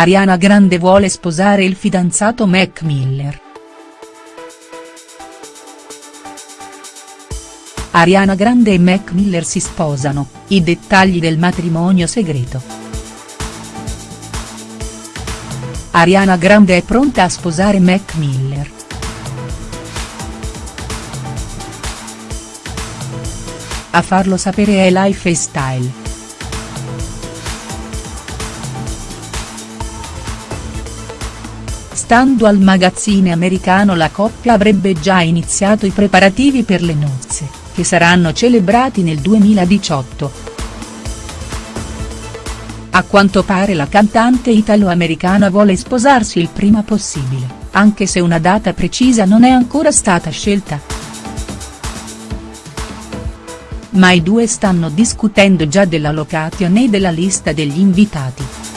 Ariana Grande vuole sposare il fidanzato Mac Miller. Ariana Grande e Mac Miller si sposano, i dettagli del matrimonio segreto. Ariana Grande è pronta a sposare Mac Miller. A farlo sapere è Life Style. Stando al magazzine americano la coppia avrebbe già iniziato i preparativi per le nozze, che saranno celebrati nel 2018. A quanto pare la cantante italo-americana vuole sposarsi il prima possibile, anche se una data precisa non è ancora stata scelta. Ma i due stanno discutendo già della location e della lista degli invitati.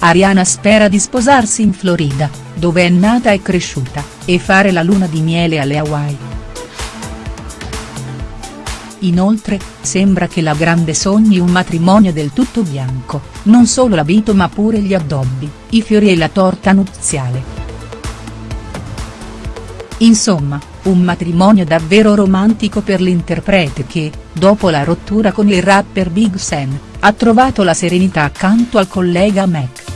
Ariana spera di sposarsi in Florida, dove è nata e cresciuta, e fare la luna di miele alle Hawaii. Inoltre, sembra che la grande sogni un matrimonio del tutto bianco, non solo l'abito ma pure gli addobbi, i fiori e la torta nuziale. Insomma, un matrimonio davvero romantico per l'interprete che, dopo la rottura con il rapper Big Sen, ha trovato la serenità accanto al collega Mac.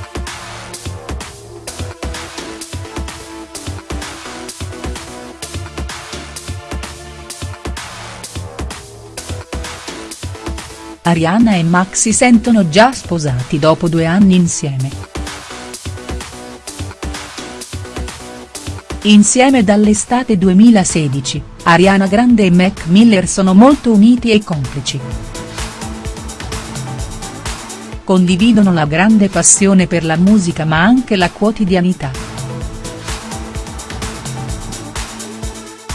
Ariana e Max si sentono già sposati dopo due anni insieme. Insieme dall'estate 2016, Ariana Grande e Mac Miller sono molto uniti e complici. Condividono la grande passione per la musica ma anche la quotidianità.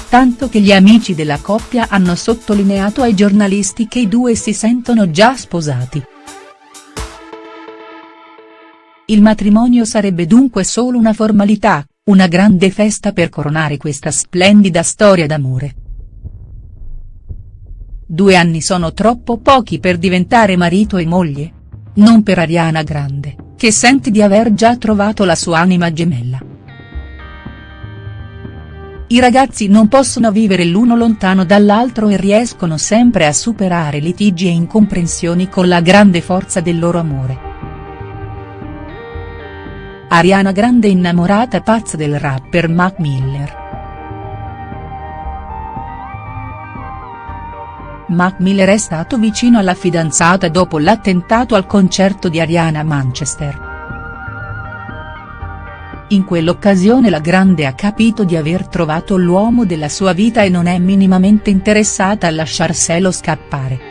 tanto che gli amici della coppia hanno sottolineato ai giornalisti che i due si sentono già sposati. Il matrimonio sarebbe dunque solo una formalità, una grande festa per coronare questa splendida storia d'amore. Due anni sono troppo pochi per diventare marito e moglie? Non per Ariana Grande, che sente di aver già trovato la sua anima gemella. I ragazzi non possono vivere l'uno lontano dall'altro e riescono sempre a superare litigi e incomprensioni con la grande forza del loro amore. Ariana Grande innamorata pazza del rapper Mac Miller. Mac Miller è stato vicino alla fidanzata dopo l'attentato al concerto di Ariana Manchester. In quell'occasione la grande ha capito di aver trovato l'uomo della sua vita e non è minimamente interessata a lasciarselo scappare.